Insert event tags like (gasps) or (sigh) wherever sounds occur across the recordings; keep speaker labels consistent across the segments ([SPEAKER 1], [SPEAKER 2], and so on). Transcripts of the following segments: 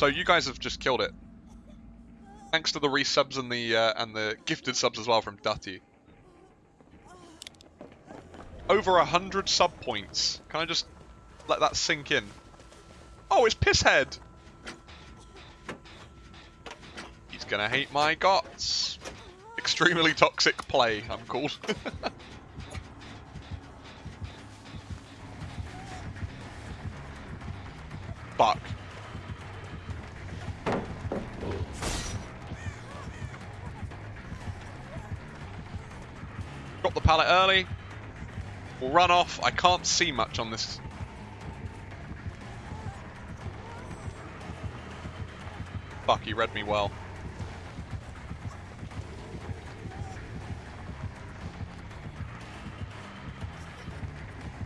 [SPEAKER 1] So you guys have just killed it. Thanks to the resubs and the uh, and the gifted subs as well from Dutty. Over a hundred sub points. Can I just let that sink in? Oh, it's Pisshead! He's gonna hate my guts. Extremely toxic play, I'm called. (laughs) Got the pallet early. We'll run off. I can't see much on this. Fuck, he read me well.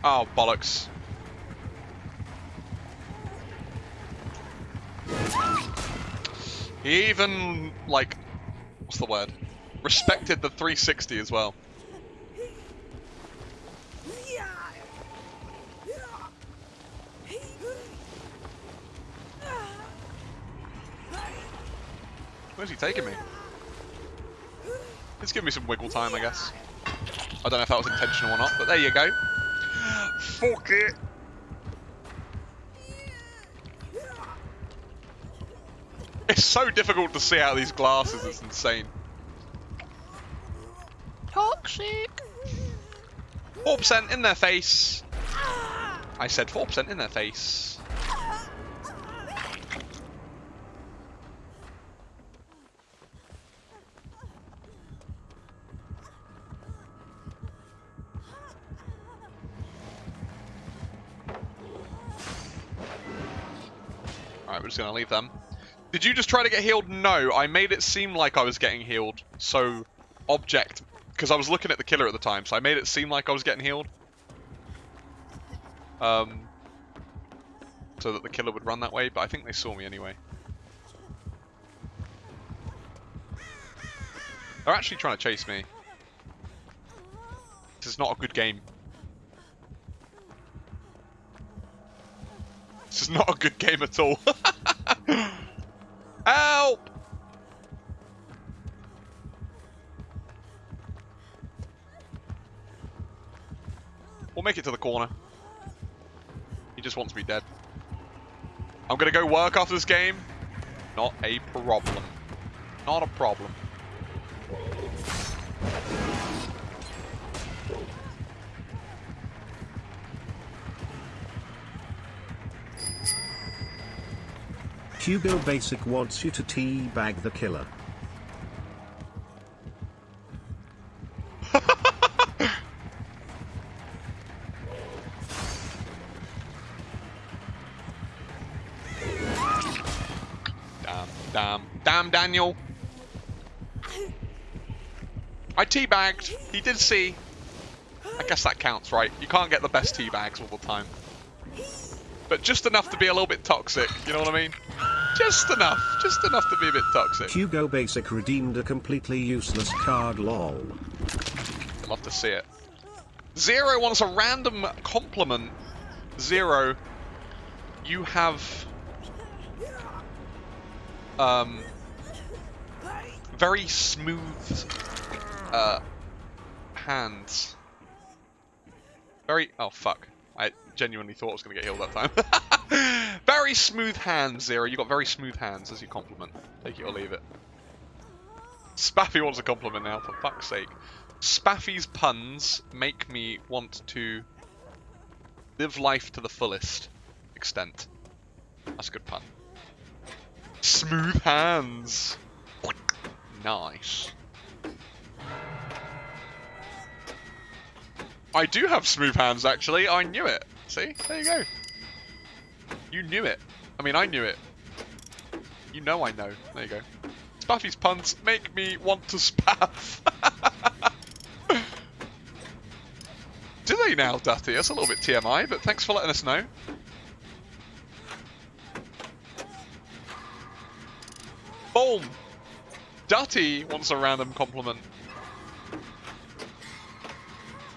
[SPEAKER 1] Oh, bollocks. He even, like, what's the word? Respected the 360 as well. Where's he taking me? Let's give me some wiggle time, I guess. I don't know if that was intentional or not, but there you go. Fuck it! It's so difficult to see out of these glasses, it's insane. Toxic! 4% in their face! I said 4% in their face. We're just gonna leave them. Did you just try to get healed? No, I made it seem like I was getting healed. So, object, because I was looking at the killer at the time, so I made it seem like I was getting healed. Um, so that the killer would run that way, but I think they saw me anyway. They're actually trying to chase me. This is not a good game. This is not a good game at all. (laughs) (laughs) Help! We'll make it to the corner. He just wants me dead. I'm gonna go work after this game. Not a problem. Not a problem.
[SPEAKER 2] Hugo Basic wants you to teabag the killer.
[SPEAKER 1] Damn, damn, damn, Daniel. I teabagged. He did see. I guess that counts, right? You can't get the best teabags all the time. But just enough to be a little bit toxic, you know what I mean? Just enough. Just enough to be a bit toxic.
[SPEAKER 2] Hugo Basic redeemed a completely useless card lol.
[SPEAKER 1] I'd love to see it. Zero wants a random compliment. Zero, you have um very smooth uh hands. Very oh fuck. I genuinely thought I was gonna get healed that time. (laughs) very smooth hands, Zero. You got very smooth hands as your compliment. Take it or leave it. Spaffy wants a compliment now, for fuck's sake. Spaffy's puns make me want to live life to the fullest extent. That's a good pun. Smooth hands. Nice. I do have smooth hands, actually. I knew it. See? There you go. You knew it. I mean, I knew it. You know I know. There you go. Spaffy's puns make me want to spaff. (laughs) Do they now, Dutty? That's a little bit TMI, but thanks for letting us know. Boom! Dutty wants a random compliment.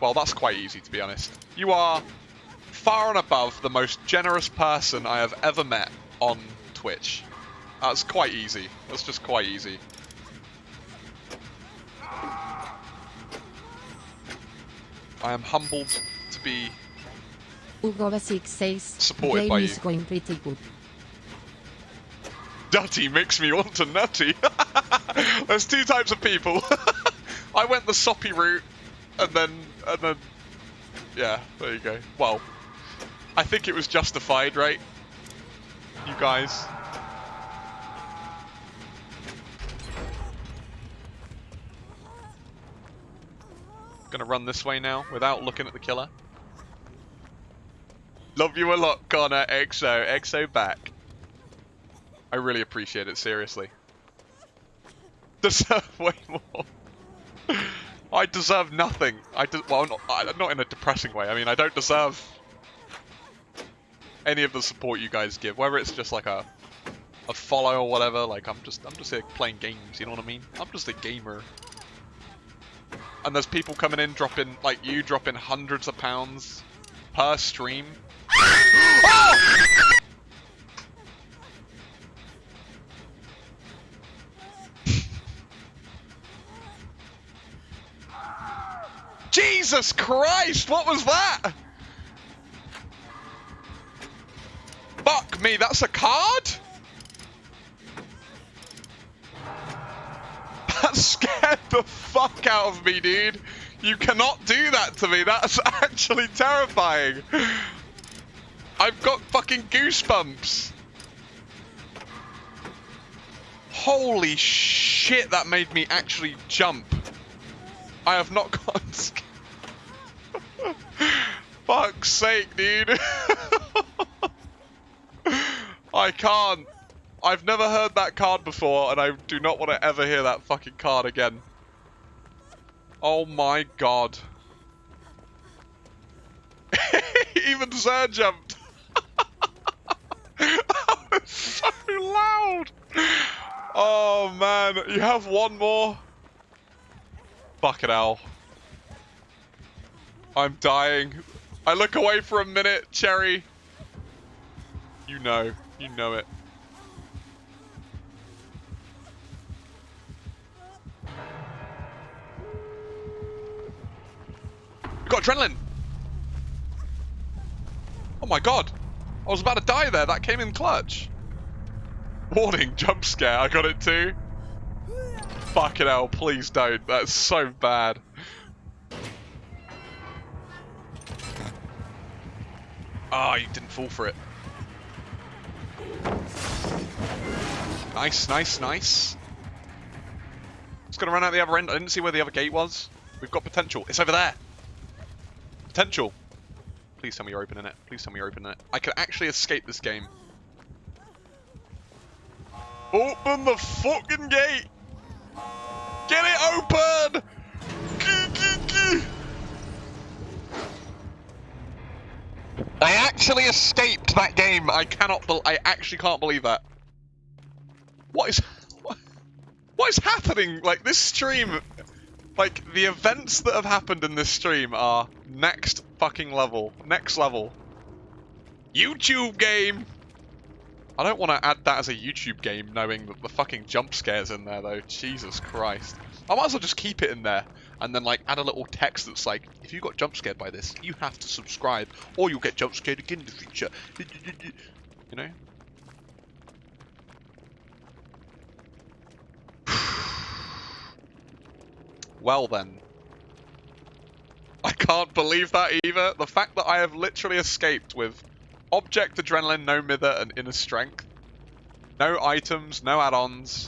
[SPEAKER 1] Well, that's quite easy, to be honest. You are far and above the most generous person I have ever met on Twitch. That's quite easy. That's just quite easy. I am humbled to be
[SPEAKER 3] Hugo Basic says
[SPEAKER 1] Supported
[SPEAKER 3] game
[SPEAKER 1] by
[SPEAKER 3] is
[SPEAKER 1] you.
[SPEAKER 3] going pretty good.
[SPEAKER 1] Nutty makes me want to nutty. (laughs) There's two types of people. (laughs) I went the soppy route, and then, and then, yeah, there you go. Well, I think it was justified, right? You guys. Gonna run this way now without looking at the killer. Love you a lot, Connor. EXO, EXO back. I really appreciate it, seriously. (laughs) Deserve way more. (laughs) I deserve nothing. I de well, not, I- not in a depressing way. I mean, I don't deserve any of the support you guys give. Whether it's just like a a follow or whatever. Like I'm just I'm just here playing games. You know what I mean? I'm just a gamer. And there's people coming in dropping like you dropping hundreds of pounds per stream. Oh! (gasps) (laughs) Jesus Christ, what was that? Fuck me, that's a card? That (laughs) scared the fuck out of me, dude. You cannot do that to me. That's (laughs) actually terrifying. I've got fucking goosebumps. Holy shit, that made me actually jump. I have not (laughs) gotten scared. Fuck's sake, dude. I can't. I've never heard that card before, and I do not want to ever hear that fucking card again. Oh my god. (laughs) Even Zer jumped. that was (laughs) so loud. Oh man, you have one more. Fucking hell. I'm dying. I look away for a minute, Cherry. You know. You know it. We got adrenaline. Oh my god. I was about to die there. That came in clutch. Warning, jump scare. I got it too. Fucking hell, please don't. That's so bad. Ah, you didn't fall for it. Nice, nice, nice. Just gonna run out the other end. I didn't see where the other gate was. We've got potential. It's over there. Potential. Please tell me you're opening it. Please tell me you're opening it. I can actually escape this game. Open the fucking gate! Get it open! I actually escaped that game. I cannot. Bel I actually can't believe that. What is? What, (laughs) what is happening? Like this stream, like the events that have happened in this stream are next fucking level. Next level. YouTube game. I don't want to add that as a YouTube game, knowing that the fucking jump scares in there though. Jesus Christ. I might as well just keep it in there and then like add a little text that's like, if you got jump scared by this, you have to subscribe or you'll get jump scared again in the future. You know? (sighs) Well then. I can't believe that either. The fact that I have literally escaped with object adrenaline, no mither, and inner strength. No items, no add-ons.